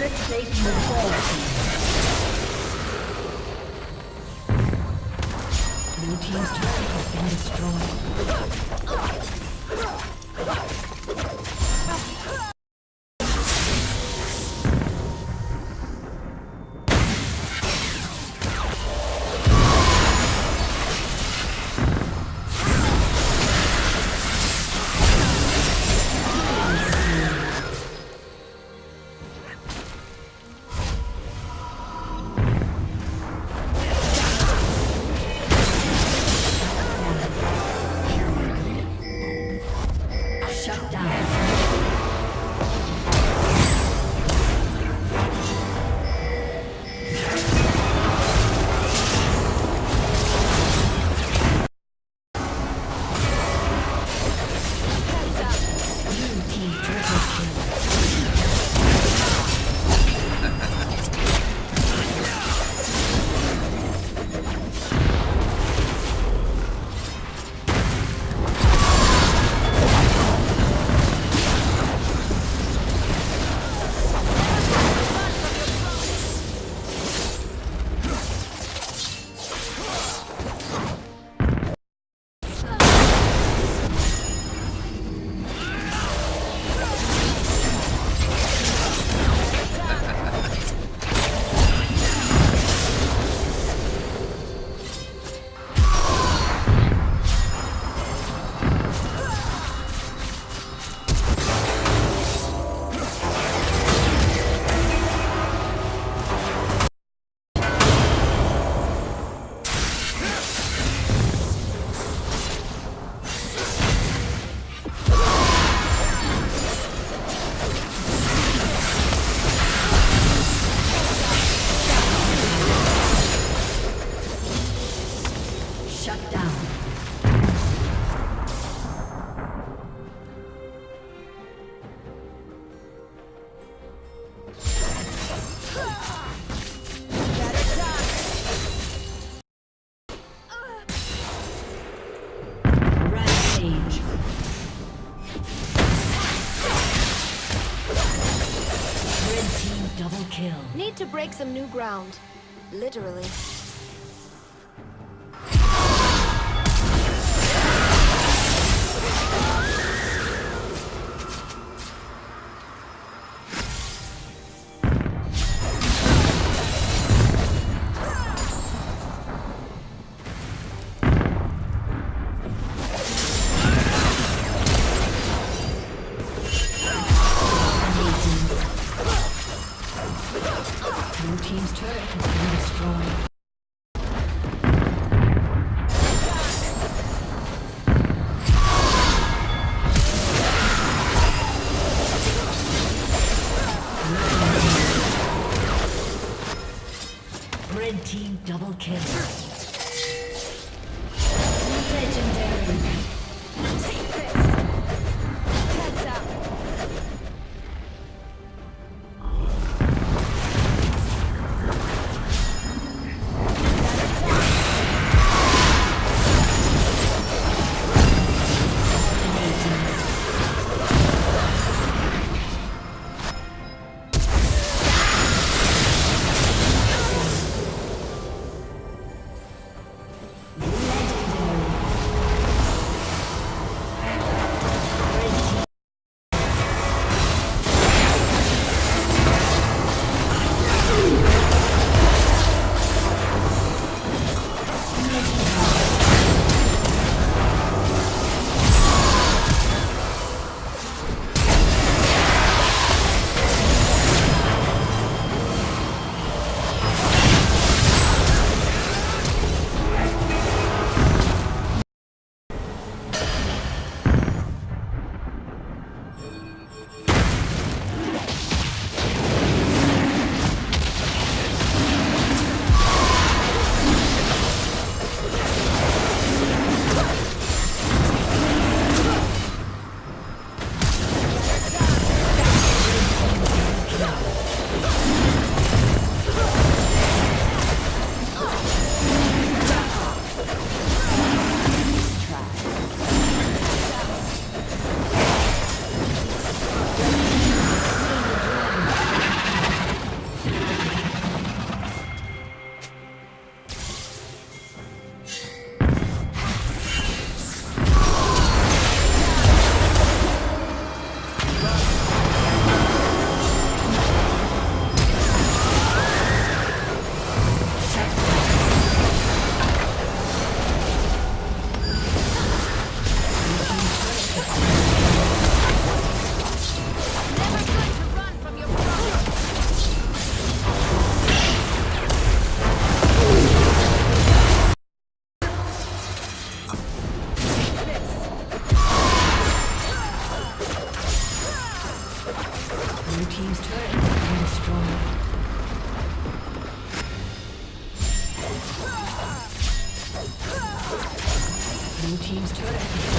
Turret plate will fall. Blue team's turret has been destroyed. Shut down. To break some new ground. Literally. Blue Team's turret has been destroyed. Red team double kill. Team's. turret